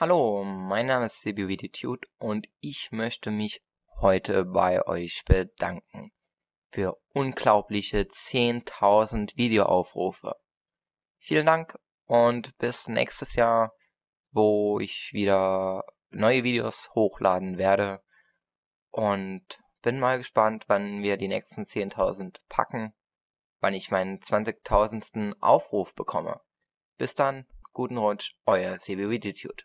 Hallo, mein Name ist CBWDTude und ich möchte mich heute bei euch bedanken für unglaubliche 10.000 Videoaufrufe. Vielen Dank und bis nächstes Jahr, wo ich wieder neue Videos hochladen werde und bin mal gespannt, wann wir die nächsten 10.000 packen, wann ich meinen 20.000. Aufruf bekomme. Bis dann, guten Rutsch, euer CBWDTude.